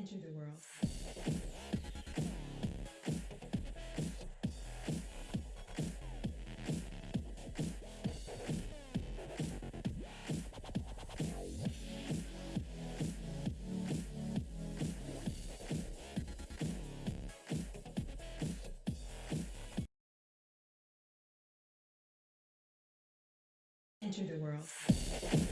Enter the world. Enter the world.